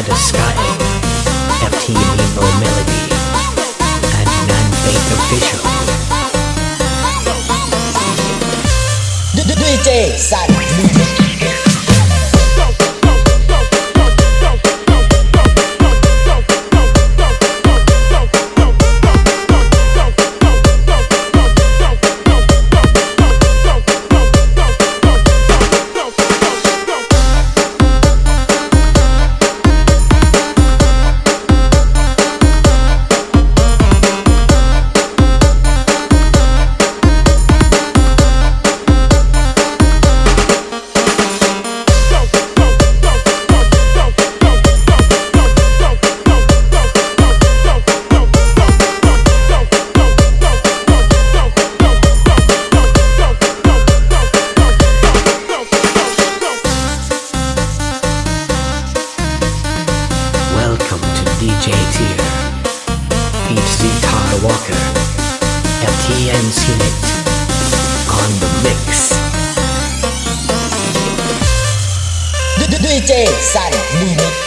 Amanda Scott, FT Nebo Melody, and Nan Faith Official. DJ Sad FTN Select. On the mix. DJ San Mini